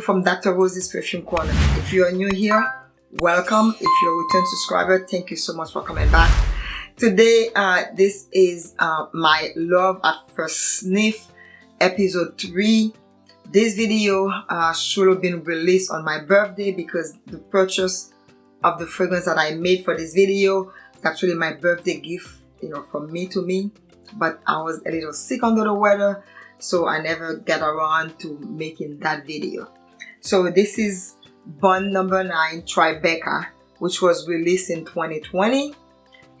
From Dr. Rose's Perfume Corner. If you are new here, welcome. If you're a return subscriber, thank you so much for coming back. Today, uh, this is uh, my Love at First Sniff episode 3. This video uh, should have been released on my birthday because the purchase of the fragrance that I made for this video is actually my birthday gift, you know, from me to me. But I was a little sick under the weather so I never get around to making that video. So this is Bond number 9 Tribeca which was released in 2020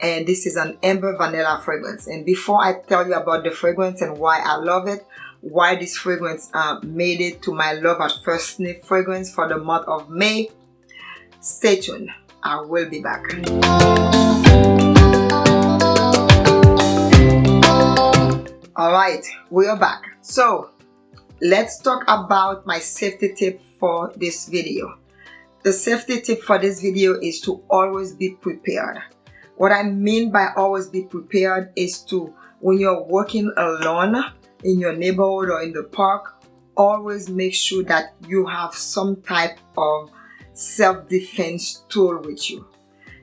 and this is an amber vanilla fragrance. And before I tell you about the fragrance and why I love it why this fragrance uh, made it to my love at first sniff fragrance for the month of May stay tuned. I will be back. All right we are back. So let's talk about my safety tip for this video. The safety tip for this video is to always be prepared. What i mean by always be prepared is to when you're working alone in your neighborhood or in the park always make sure that you have some type of self-defense tool with you.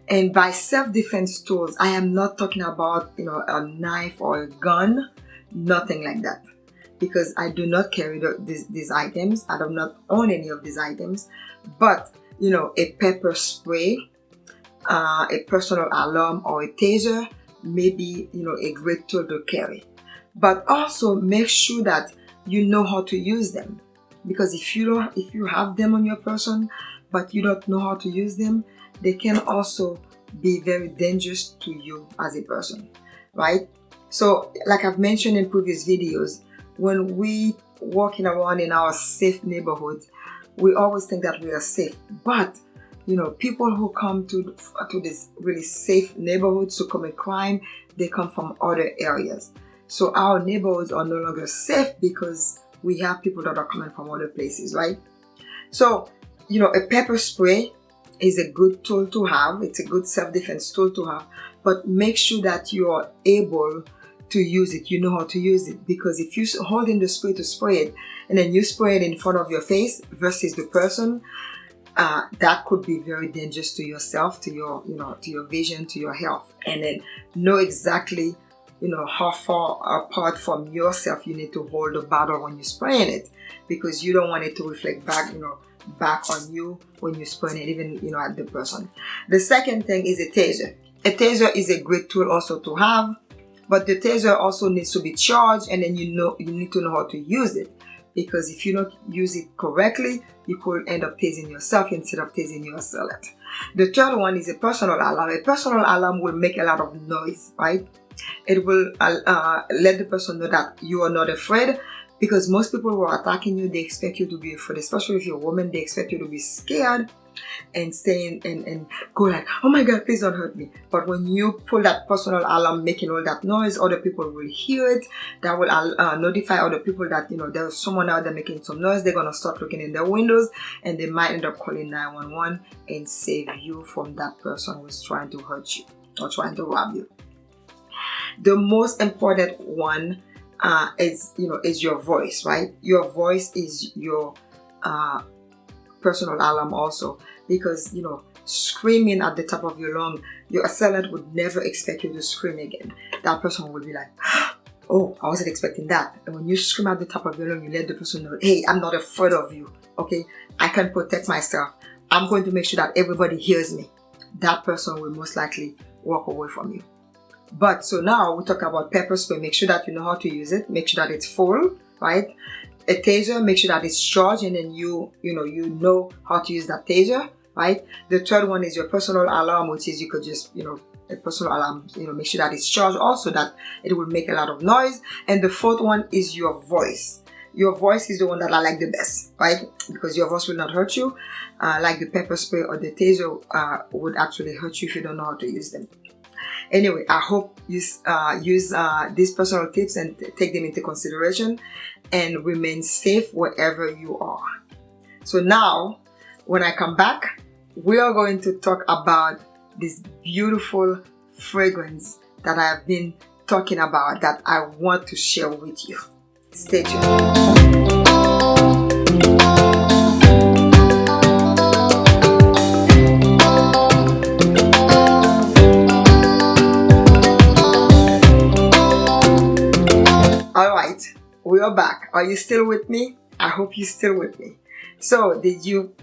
And by self-defense tools i am not talking about you know a knife or a gun nothing like that because I do not carry the, these, these items. I do not own any of these items. But you know a pepper spray uh, a personal alarm or a taser may be you know a great tool to carry. But also make sure that you know how to use them. Because if you don't if you have them on your person but you don't know how to use them they can also be very dangerous to you as a person right? So like I've mentioned in previous videos, when we walking around in our safe neighborhoods, we always think that we are safe. But you know, people who come to to this really safe neighborhoods to commit crime, they come from other areas. So our neighborhoods are no longer safe because we have people that are coming from other places, right? So, you know, a pepper spray is a good tool to have. It's a good self-defense tool to have, but make sure that you are able to use it, you know how to use it. Because if you hold in the spray to spray it, and then you spray it in front of your face versus the person, uh, that could be very dangerous to yourself, to your, you know, to your vision, to your health. And then know exactly, you know, how far apart from yourself you need to hold the bottle when you're spraying it, because you don't want it to reflect back, you know, back on you when you're spraying it, even, you know, at the person. The second thing is a taser. A taser is a great tool also to have but the taser also needs to be charged and then you know you need to know how to use it. Because if you don't use it correctly you could end up tasing yourself instead of tasing your assailant the third one is a personal alarm. A personal alarm will make a lot of noise right? It will uh, uh, let the person know that you are not afraid because most people who are attacking you they expect you to be afraid especially if you're a woman they expect you to be scared and saying and, and go like oh my god please don't hurt me. But when you pull that personal alarm making all that noise other people will hear it. That will uh, notify other people that you know there's someone out there making some noise. They're gonna start looking in their windows and they might end up calling 911 and save you from that person who's trying to hurt you or trying to rob you. The most important one uh, is you know is your voice right? Your voice is your uh, personal alarm also. Because you know screaming at the top of your lung your assailant would never expect you to scream again. That person would be like oh I wasn't expecting that. And when you scream at the top of your lung you let the person know hey I'm not afraid of you okay? I can protect myself. I'm going to make sure that everybody hears me. That person will most likely walk away from you but so now we talk about pepper spray. Make sure that you know how to use it. Make sure that it's full right? A taser make sure that it's charged and then you you know you know how to use that taser right? The third one is your personal alarm which is you could just you know a personal alarm you know make sure that it's charged also that it will make a lot of noise. And the fourth one is your voice. Your voice is the one that I like the best, right? Because your voice will not hurt you, uh, like the pepper spray or the taser uh, would actually hurt you if you don't know how to use them. Anyway, I hope you uh, use uh, these personal tips and take them into consideration and remain safe wherever you are. So now, when I come back, we are going to talk about this beautiful fragrance that I have been talking about that I want to share with you. Stay tuned. Are you still with me? I hope you're still with me. So did you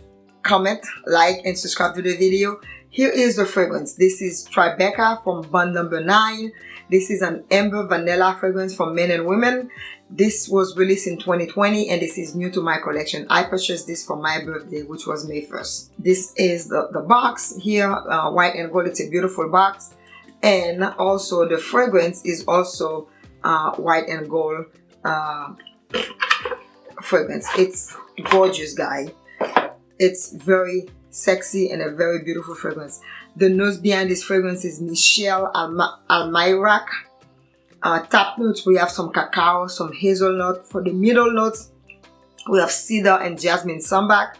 comment, like, and subscribe to the video? Here is the fragrance. This is Tribeca from Bond Number 9. This is an amber vanilla fragrance for men and women. This was released in 2020 and this is new to my collection. I purchased this for my birthday which was May 1st. This is the, the box here, uh, white and gold. It's a beautiful box. And also the fragrance is also uh, white and gold uh, fragrance. It's gorgeous guy. It's very sexy and a very beautiful fragrance. The nose behind this fragrance is Michel Almairac. Uh, top notes, we have some cacao, some hazelnut. For the middle notes, we have cedar and jasmine sambac.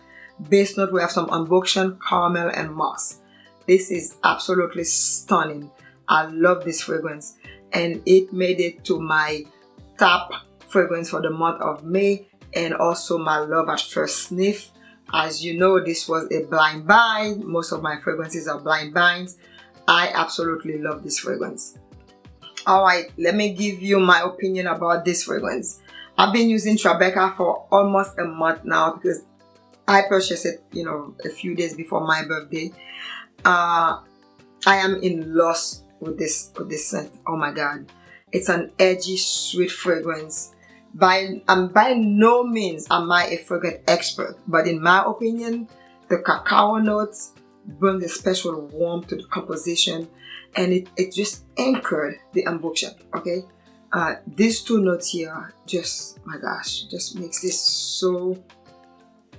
Base note, we have some ambroxan, caramel, and moss. This is absolutely stunning. I love this fragrance and it made it to my top fragrance for the month of May and also my love at first sniff as you know, this was a blind buy. Most of my fragrances are blind buys. I absolutely love this fragrance. Alright, let me give you my opinion about this fragrance. I've been using Tribeca for almost a month now because I purchased it, you know, a few days before my birthday. Uh, I am in love with this with this scent. Oh my god. It's an edgy, sweet fragrance by I'm by no means am I a fragrance expert, but in my opinion, the cacao notes bring a special warmth to the composition and it, it just anchored the ambroxan, okay? Uh, these two notes here, just, my gosh, just makes this so,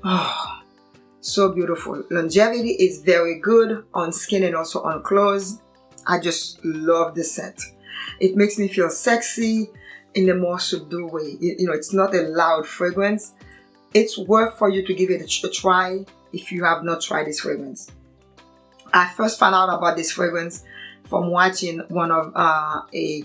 oh, so beautiful. Longevity is very good on skin and also on clothes. I just love the scent. It makes me feel sexy in a more subdued way. You, know, it's not a loud fragrance. It's worth for you to give it a, a try if you have not tried this fragrance. I first found out about this fragrance from watching one of uh, a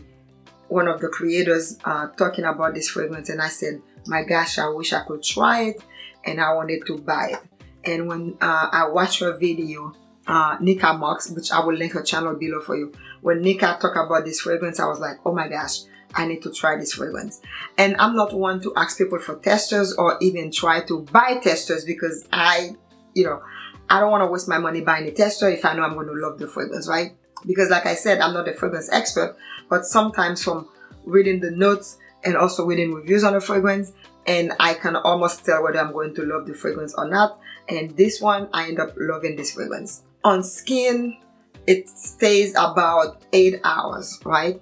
one of the creators uh, talking about this fragrance and I said my gosh I wish I could try it and I wanted to buy it and when uh, I watched her video uh, Nika Marks which I will link her channel below for you when Nika talked about this fragrance I was like oh my gosh I need to try this fragrance. And I'm not one to ask people for testers or even try to buy testers because I, you know, I don't want to waste my money buying a tester if I know I'm going to love the fragrance, right? Because like I said, I'm not a fragrance expert, but sometimes from reading the notes and also reading reviews on the fragrance, and I can almost tell whether I'm going to love the fragrance or not. And this one, I end up loving this fragrance. On skin, it stays about 8 hours, right?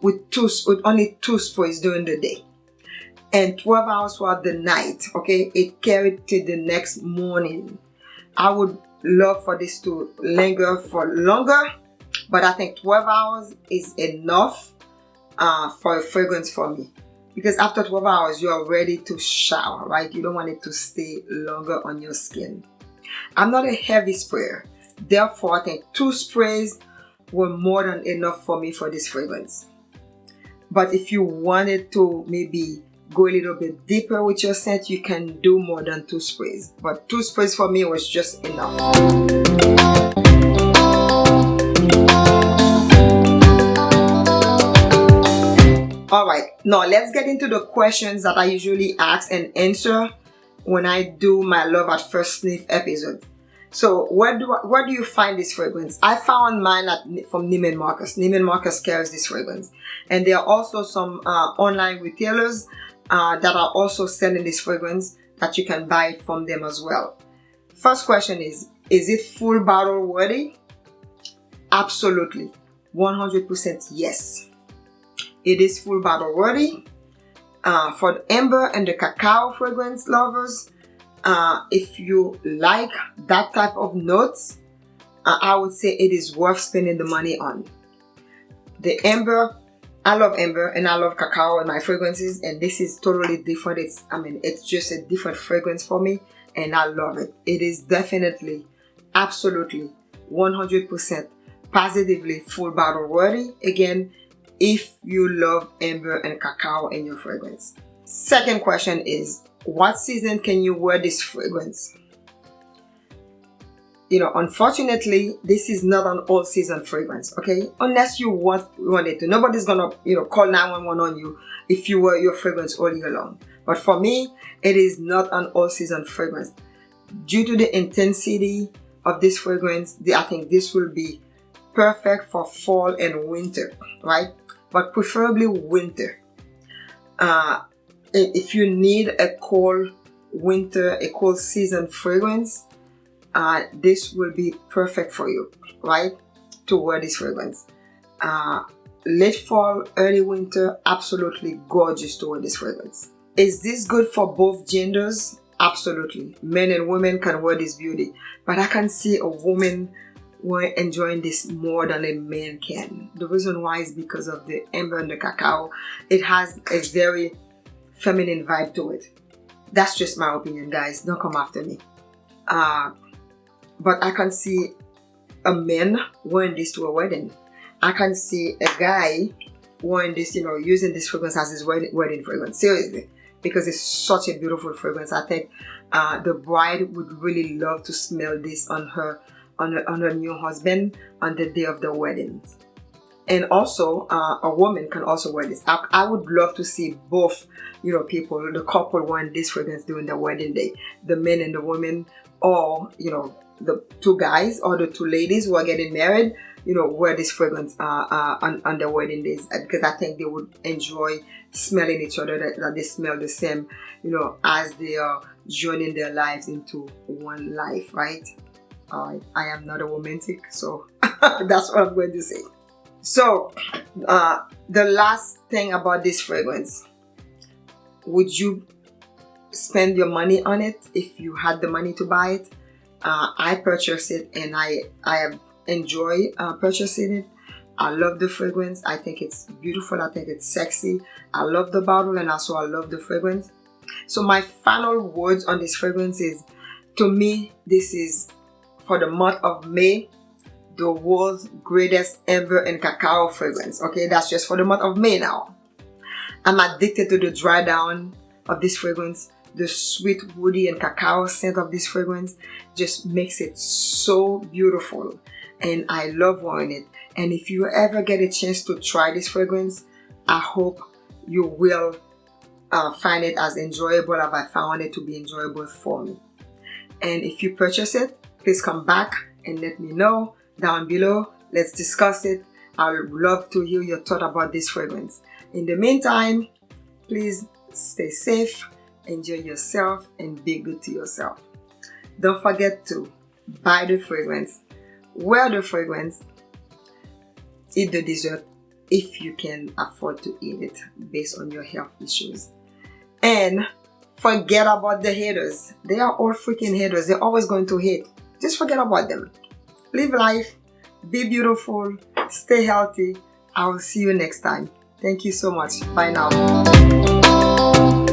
With two with only two sprays during the day. And 12 hours throughout the night okay it carried to the next morning. I would love for this to linger for longer but i think 12 hours is enough uh, for a fragrance for me. Because after 12 hours you are ready to shower right? You don't want it to stay longer on your skin. I'm not a heavy sprayer. Therefore i think two sprays were more than enough for me for this fragrance but if you wanted to maybe go a little bit deeper with your scent, you can do more than two sprays. But two sprays for me was just enough. Alright, now let's get into the questions that I usually ask and answer when I do my Love at First Sniff episode. So where do I, where do you find this fragrance? I found mine at, from Neiman Marcus. Neiman Marcus carries this fragrance. And there are also some uh, online retailers uh, that are also selling this fragrance that you can buy from them as well. First question is, is it full bottle worthy? Absolutely. 100% yes. It is full bottle worthy. Uh, for the amber and the cacao fragrance lovers, uh, if you like that type of notes uh, I would say it is worth spending the money on. The amber I love amber and I love cacao and my fragrances and this is totally different. It's I mean it's just a different fragrance for me and I love it. It is definitely absolutely 100% positively full bottle worthy. Again if you love amber and cacao in your fragrance. Second question is what season can you wear this fragrance? you know, unfortunately, this is not an all season fragrance, okay? Unless you want, want it to. Nobody's gonna, you know, call 911 on you if you wear your fragrance all year long. But for me, it is not an all season fragrance. Due to the intensity of this fragrance, I think this will be perfect for fall and winter, right? But preferably winter. Uh, if you need a cold winter, a cold season fragrance, uh, this will be perfect for you, right? To wear this fragrance. Uh, late fall, early winter, absolutely gorgeous to wear this fragrance. Is this good for both genders? Absolutely. Men and women can wear this beauty. But I can see a woman enjoying this more than a man can. The reason why is because of the amber and the cacao. It has a very feminine vibe to it. That's just my opinion, guys. Don't come after me. Uh, but I can see a man wearing this to a wedding. I can see a guy wearing this, you know, using this fragrance as his wedding, wedding fragrance. Seriously. Because it's such a beautiful fragrance. I think uh, the bride would really love to smell this on her, on her, on her new husband on the day of the wedding. And also, uh, a woman can also wear this. I, I, would love to see both, you know, people, the couple wearing this fragrance during the wedding day. The men and the women, or, you know, the two guys or the two ladies who are getting married, you know, wear this fragrance uh, uh, on, on their wedding days because I think they would enjoy smelling each other, that, that they smell the same, you know, as they are joining their lives into one life, right? Uh, I am not a romantic, so that's what I'm going to say. So, uh, the last thing about this fragrance, would you spend your money on it if you had the money to buy it? uh, I purchased it and I I enjoy uh, purchasing it. I love the fragrance. I think it's beautiful. I think it's sexy. I love the bottle and also I love the fragrance. So my final words on this fragrance is, to me, this is for the month of May, the world's greatest amber and cacao fragrance. Okay, that's just for the month of May now. I'm addicted to the dry down of this fragrance the sweet woody and cacao scent of this fragrance just makes it so beautiful and I love wearing it and if you ever get a chance to try this fragrance I hope you will uh, find it as enjoyable as I found it to be enjoyable for me and if you purchase it please come back and let me know down below let's discuss it I would love to hear your thought about this fragrance in the meantime please stay safe enjoy yourself and be good to yourself. Don't forget to buy the fragrance, wear the fragrance, eat the dessert if you can afford to eat it based on your health issues. And forget about the haters. They are all freaking haters. They're always going to hate. Just forget about them. Live life, be beautiful, stay healthy. I will see you next time. Thank you so much. Bye now.